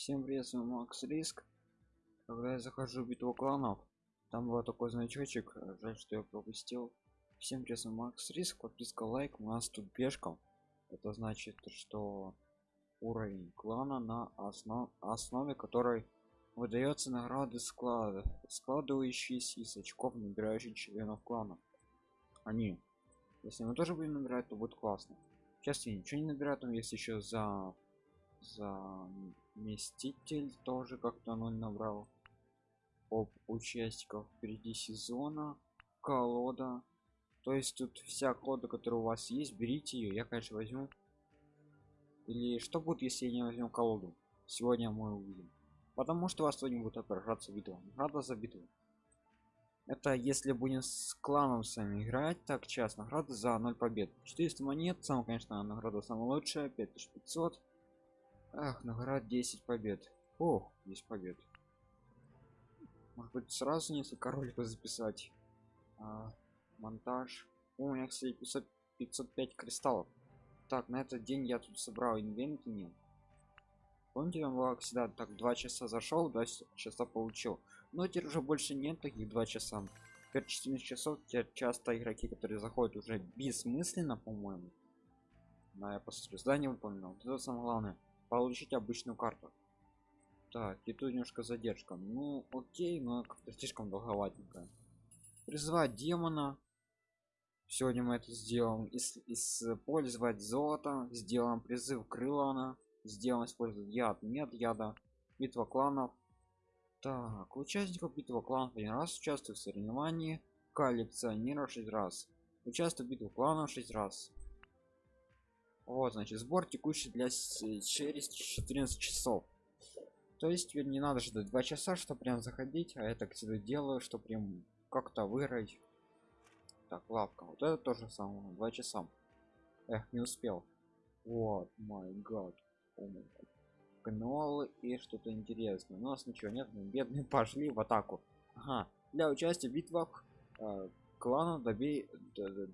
Всем привет, с вами Макс Риск. Когда я захожу в битву кланов, там был такой значочек, э, жаль, что я пропустил. Всем привет, с вами Макс Риск, подписка, лайк, у нас тут пешка. Это значит, что уровень клана на основ... основе которой выдается награды склада, складывающиеся из очков, набирающих членов клана. Они, если мы тоже будем набирать, то будет классно. Сейчас я ничего не набираю, там есть еще за заместитель тоже как-то ноль набрал. Об участников впереди сезона колода. То есть тут вся колода которая у вас есть берите ее я конечно возьму. Или что будет если я не возьму колоду? Сегодня мы увидим. Потому что вас сегодня будет отображаться битва награда за битву это если будем с кланом сами играть так час награда за 0 побед. 400 монет сам конечно награда самая лучшая 5500 Ах, наград 10 побед. Ох, 10 побед. Может быть сразу несколько роликов записать. А, монтаж. О, у меня, кстати, 500, 505 кристаллов. Так, на этот день я тут собрал инвенты нет. Помните, там было всегда так два часа зашел, два часа получил. Но теперь уже больше нет таких два часа. Теперь 14 часов теперь часто игроки, которые заходят уже бессмысленно, по-моему. Да, я посмотрю. Здание выполнил. Это самое главное получить обычную карту. Так и тут немножко задержка. Ну окей но как-то слишком долговатенько призвать демона. Сегодня мы это сделаем. Ис использовать золото. Сделаем призыв крылана сделаем использовать яд нет яда. Битва кланов. Так участников битвы кланов один раз. Участвует в соревновании. Коллекционера 6 раз. Участвует в битве кланов 6 раз вот значит сбор текущий для через 14 часов. То есть теперь не надо ждать два часа чтобы прям заходить а я так всегда делаю что прям как-то выиграть так лавка. Вот это тоже самое два часа. Эх не успел. Вот май гад. Каналы и что-то интересное. У нас ничего нет мы бедные пошли в атаку. Ага. для участия в битвах э, клана добей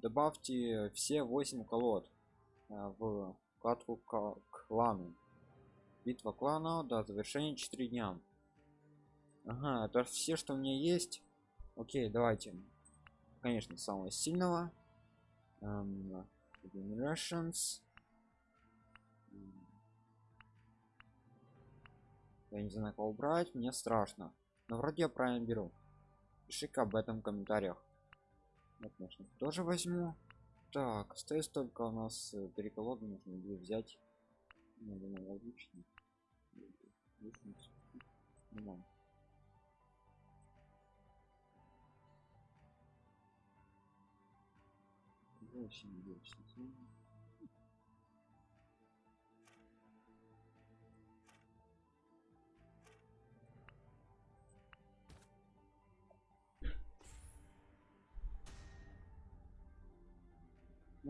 добавьте все 8 колод в катку клану. Битва клана до завершения 4 дня. Ага это все что у меня есть? Окей давайте. Конечно самого сильного. Generations. я не знаю кого брать мне страшно. Но вроде я правильно беру. Пиши-ка об этом в комментариях. Я конечно тоже возьму так остается только у нас э, три колоды нужно будет взять. Думаю логично. Нормально. восемь восемь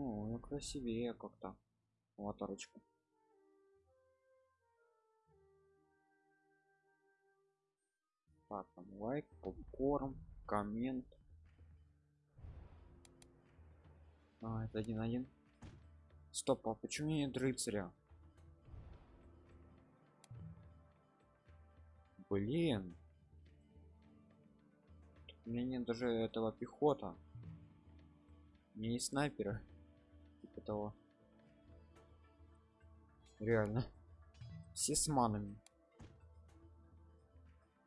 ну, красивее как-то. Аватарочка так там лайк попкорн коммент. А это один один. Стоп а почему нет рыцаря блин. У меня нет даже этого пехота. Не снайпера того реально. Все с манами.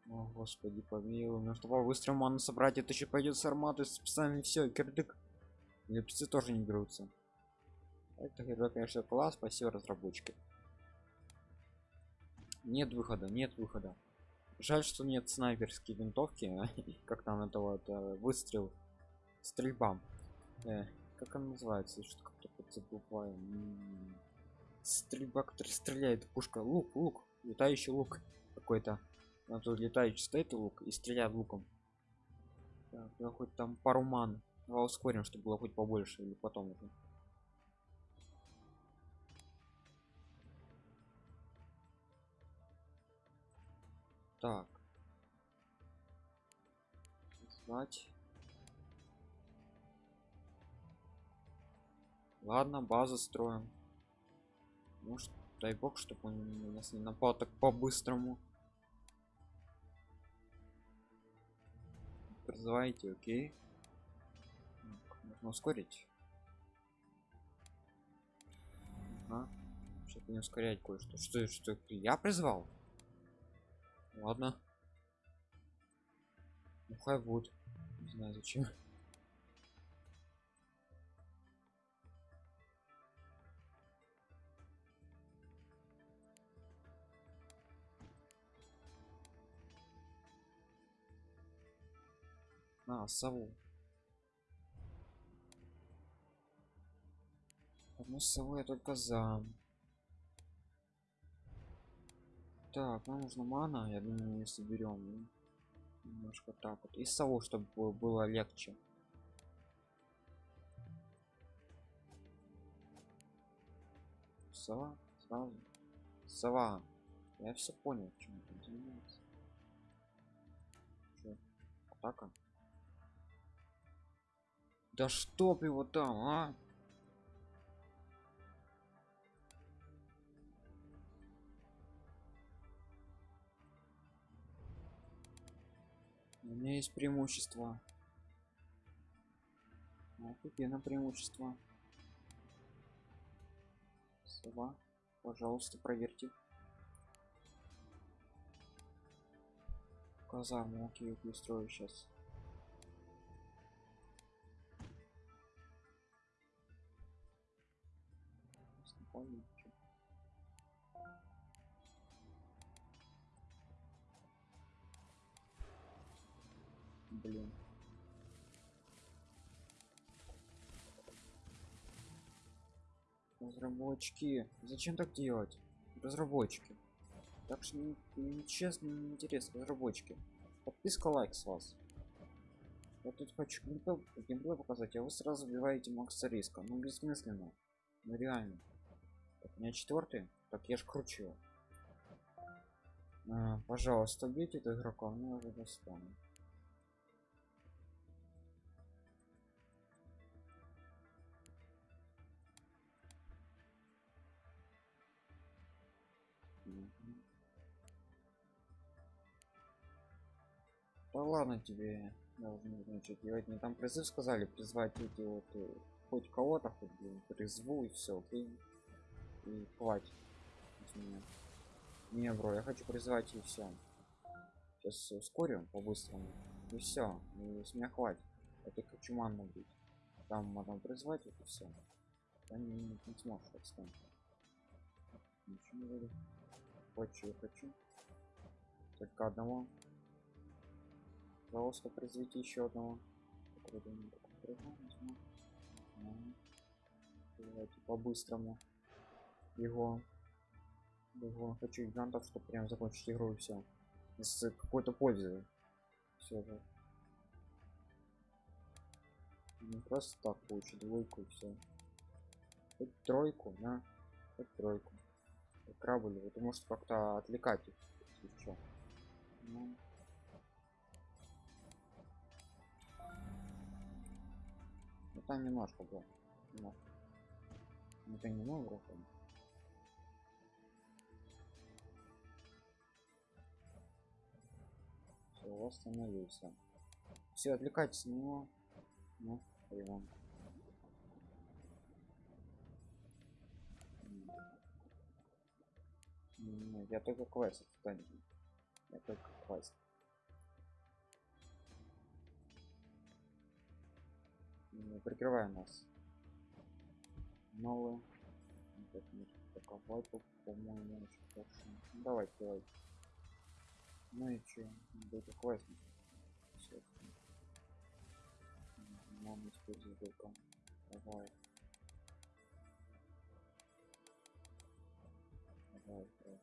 О господи помилуй ну чтобы быстро ману собрать это еще пойдет с арматы специально все кирдык. Лепцы тоже не берутся. Это герой конечно класс спасибо разработчики. Нет выхода нет выхода. Жаль что нет снайперские винтовки как там этого это выстрел стрельба. Э, как он называется что как-то забываю стрельба который стреляет пушка лук лук летающий лук какой-то. А тут летающий стоит лук и стреляет луком. Так, я хоть там пару ман давай ускорим чтобы было хоть побольше или потом уже. Так. Звать ладно базу строим. Может дай бог чтобы он нас не напал так по-быстрому. Призывайте окей. Можно ускорить. Ага. чтобы не ускорять кое-что. Что что я призвал? Ладно. Ну хай будет. Не знаю зачем А, сову. Одну сову я только за. Так, нам нужно мана, я думаю, мы соберем. Немножко так вот. И сову, чтобы было легче. Сова, сразу. Сова. Я все понял, чем это занимается. Атака? Да чтоб его там, а? У меня есть преимущество. Офигенно преимущество. Сова, пожалуйста, проверьте. Казарму, окей, устрою сейчас. Помню. Блин. Разработчики, зачем так делать? Разработчики. Так что нечестно, не, не интересно, разработчики. Подписка, лайк с вас. Я тут хочу геймплей показать, а вы сразу убиваете Макса риска. Ну бессмысленно. Ну реально. Так, у меня четвертый. Так я ж кручу. А, пожалуйста, убейте этого игрока, мне уже достану. Да ладно тебе должны значит делать не там призыв сказали призвать эти вот хоть кого-то хоть призву и все окей и хватит не бро я хочу призвать и все сейчас ускорим по-быстрому. И все и с меня хватит. Это хочу манну быть там можно призвать это все я не, не, не сможешь буду хочу я хочу. Только одного. Пожалуйста произведите еще одного. По-быстрому его его хочу гигантов чтобы прям закончить игру и все с какой-то пользой все же. Не просто так получить двойку и все хоть тройку на хоть тройку. Крабли это может как-то отвлекать их еще ну. ну там немножко было немножко. это не много восстановился все отвлекайтесь на него ну Нет, я только квест отстань. Я только квест. Прикрывай нас. Новый. Таковой, по-моему, очень хорошо. Ну, давай, давай. Ну и чё, будет классно. Все. Мама использует только. Давай. Давай, давай.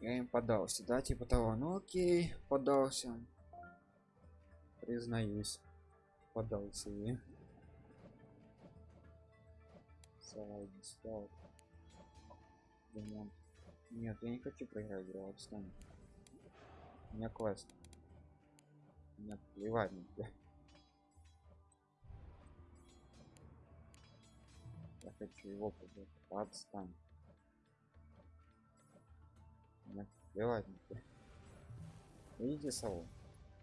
Я им подался, да, типа того. Ну окей, подался. Признаюсь. Подался и. Слайд, слайд ремонт. Нет, я не хочу проиграть игру, отстань. У меня квест. Нет, плевать тебя. Я хочу его побыть. Отстань. Нет, плевать тебя. Видите сову?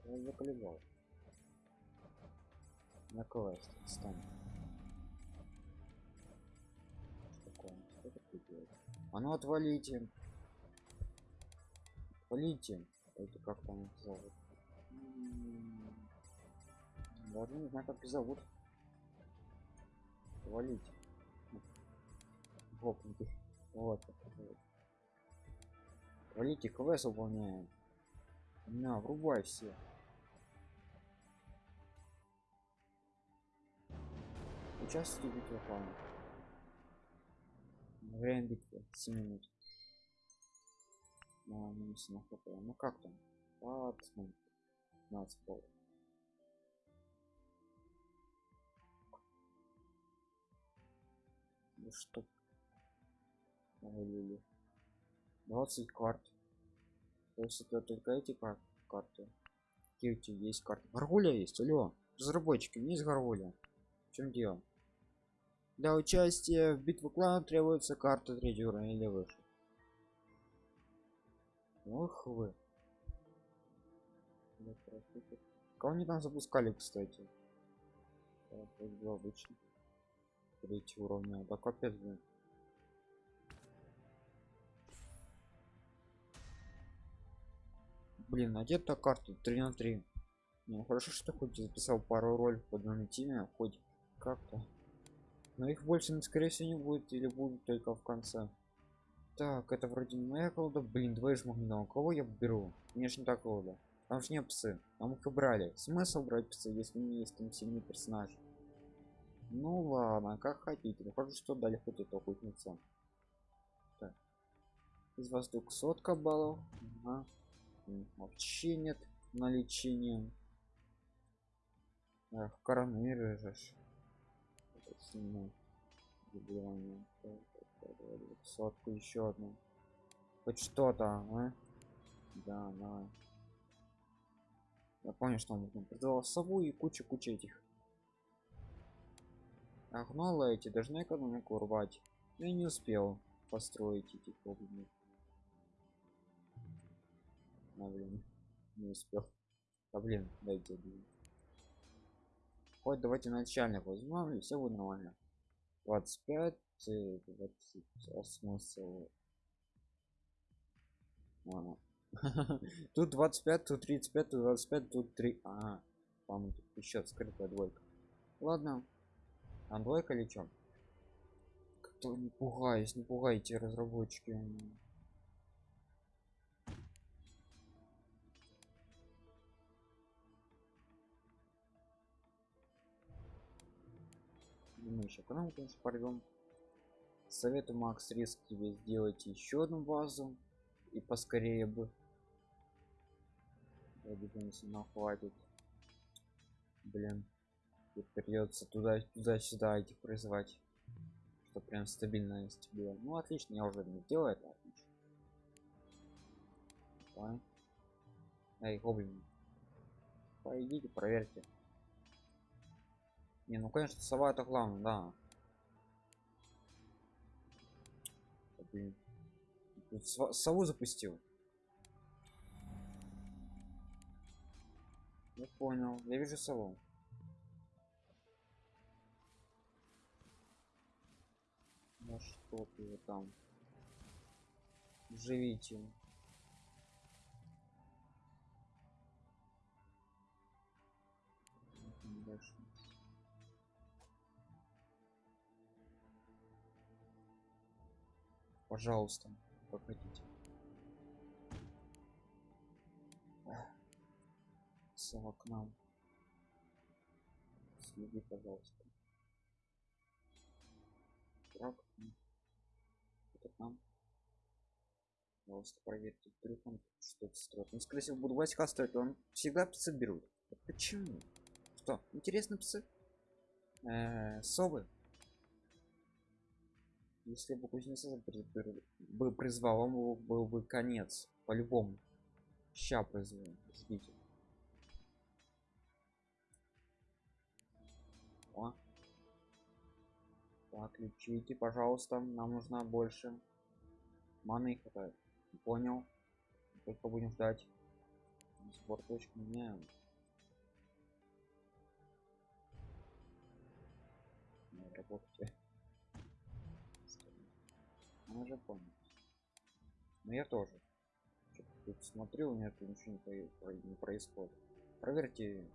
Я заколебал. На квест, отстань. А ну отвалите. Отвалите. Это как там зовут? Даже не знаю, как их зовут. Валите. Гопнутый. Вот. Валите, квест выполняем. На, врубай все. Участвуйте в битве клана. Время битвы 7 минут. На минус на хп. Ну как там? А, посмотрим. 15 пол. Ну что? Вылили. 20 карт. То есть это только эти кар карты. Какие у тебя есть карты? Гаргуля есть, алло. Разработчики, у меня есть гаргуля. В чем дело? Для участия в битве клана требуется карта третьего уровня или выше. Ох вы. Кого они там запускали, кстати? Обычно. Третий уровня. Да капец, блин. Блин, а где-то карта 3 на 3. Ну хорошо, что хоть записал пару роль в одном теме, хоть как-то. Но их больше, скорее всего, не будет или будут только в конце. Так, это вроде не моя колода. Блин, двое жмогнина. Кого я беру? Не так колода. Там же не псы. Там их и брали. Смысл брать псы, если не есть там сильный персонаж? Ну ладно, как хотите. Ну что дали хоть это охотница. Так. Из вас только сотка баллов. Ага. Вообще нет на лечение. Эх, коронавирус сильно заболевание сотку еще одну. Хоть что-то а? да да я понял что он продавал сову и куча куча этих. А эти должны экономику рвать. Но я не успел построить эти гоблинов а блин не успел. А блин дайте блин хоть давайте начальник возьмем и все будет нормально. 25 20 а смысл Ладно. тут 25 тут 35 тут 25 тут 3 а по тут еще скрытая двойка. Ладно. А двойка или чем кто не пугаюсь не пугайте разработчики мы еще канал конечно порвем советую макс риск тебе сделать еще одну базу и поскорее бы. Я думаю нам хватит. Блин придется туда туда сюда этих призывать что прям стабильность было ну отлично я уже не делаю это отлично. Давай. эй гоблин пойдите проверьте не, ну конечно, сова это главное, да. Сову запустил. Я понял. Я вижу сову. Ну что ты там? Живите. Дальше. Пожалуйста как хотите сова к нам. Следи пожалуйста. Так это к нам. Пожалуйста проверьте вдруг он что-то строит. Ну скорее всего буду васька строить он всегда псы берут. Почему? Что интересно псы? Э -э, совы если бы кузнеца бы призвал он был бы конец по-любому ща призвал ждите О. Так, лечите, пожалуйста. Нам нужна больше. Маны хватает. Понял. Только будем ждать. Сбор точки меняем. Работайте. Он уже понял. Но я тоже. Тут смотрю, у меня тут ничего не, не происходит. Проверьте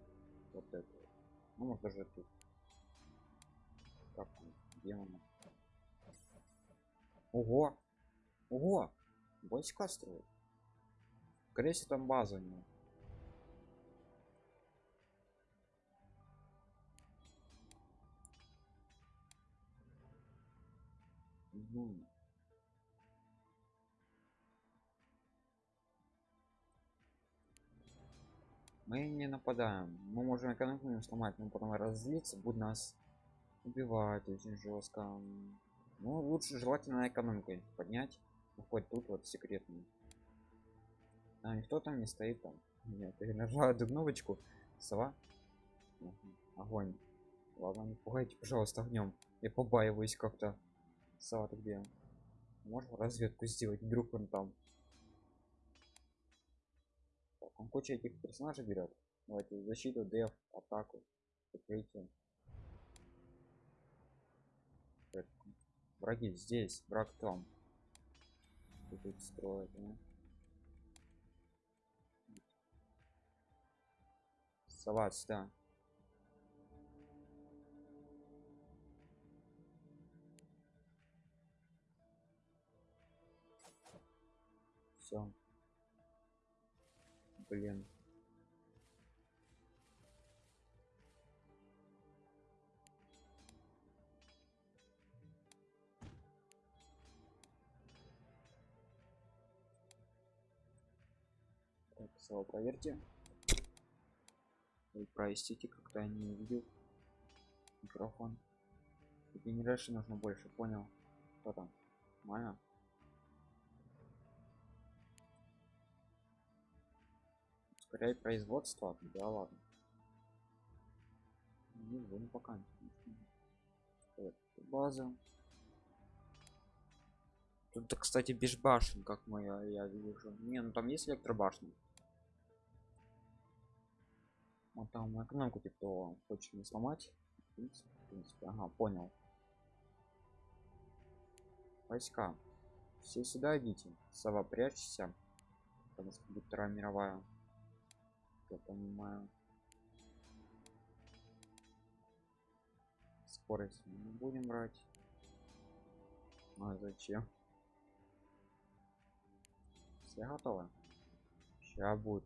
вот это. Ну, может даже тут. Как он? Демона. Ого! Ого! Войска строят. Скорее всего, там база него. Угу. Мы не нападаем. Мы можем экономику не сломать, но потом разлиться, будет нас убивать очень жестко. Ну, лучше желательно экономикой поднять. Ну, хоть тут вот секретный. А никто там не стоит там. Нет, я нажала эту кнопочку. Сова. Огонь. Ладно, не пугайте, пожалуйста, огнем. Я побаиваюсь как-то. Сова, ты где? Можешь разведку сделать, вдруг он там. Он куча этих персонажей берет. Давайте защиту, деф, атаку, прикрытие. Враги здесь, враг там. Тут строят, да? Сова сюда. Все блин. Так снова проверьте. Ой, простите как-то я не увидел микрофон. Генерации нужно больше понял. Что там? Нормально ускоряй производство да ладно. Не будем пока база? Тут кстати без башен как мы я, вижу. Не ну там есть электробашня. Вот там экономику типа хочет не сломать. В принципе, в принципе. ага понял. Войска. Все сюда идите. Сова прячься. Потому что будет вторая мировая я понимаю. Скорость не будем брать. А зачем? Все готовы? Сейчас будет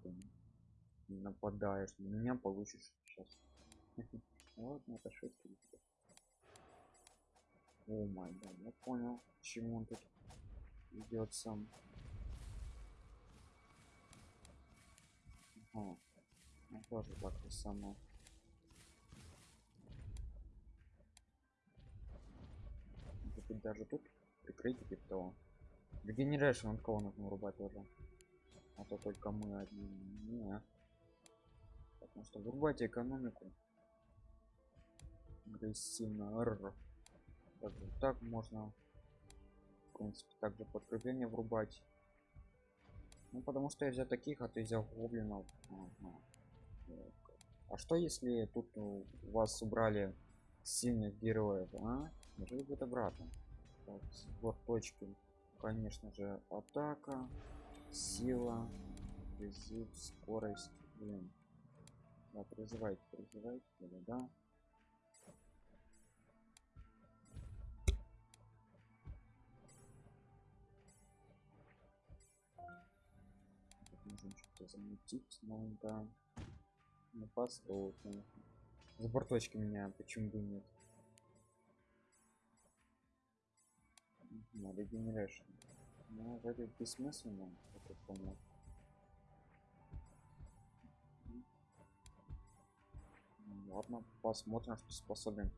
не нападаешь на меня получишь сейчас. Вот ну, это шутки. О май да я понял чему он тут идет сам. Ага. Ну, тоже так же само. Тут даже тут прикрытие типа того. Регенерейшн от кого нужно вырубать тоже. А то только мы одни. Не. Потому что вырубайте экономику. Агрессивно. Р. Так, так можно. В принципе, также подкрепление врубать. Ну потому что я взял таких, а ты взял гоблинов. Ага. А что если тут у вас убрали сильных героев, а? Неужели будет обратно? Так, сбор точки. Конечно же, атака, сила, призыв, скорость. Блин. Да, призывайте, призывайте, да, да. Можем что-то замутить, но да. Ну, постол, конечно. Сбор точки меня почему бы нет? Надо генерашн. Ну, вроде бессмысленно, я понял. Ладно, посмотрим, что способен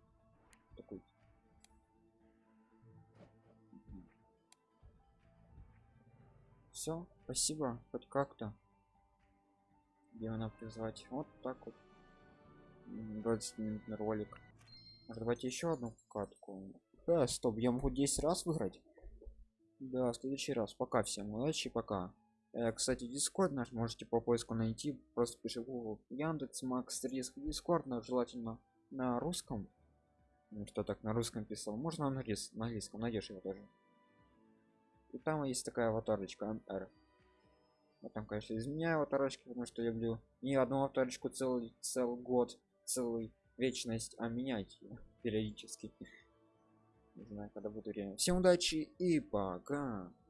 такой. Все, спасибо, хоть как-то демона призвать вот так вот. 20 минутный ролик. Может, давайте еще одну катку. А, стоп я могу 10 раз выиграть? Да следующий раз. Пока всем удачи пока. Э, кстати дискорд наш можете по поиску найти. Просто пиши яндекс макс риск дискорд на желательно на русском. Ну, кто так на русском писал? Можно на, английском найдешь его тоже и там есть такая аватарочка mr там конечно изменяю аватарочки потому что люблю не одну аватарочку целый целый год целый вечность а менять ее периодически. Не знаю когда буду время. Всем удачи и пока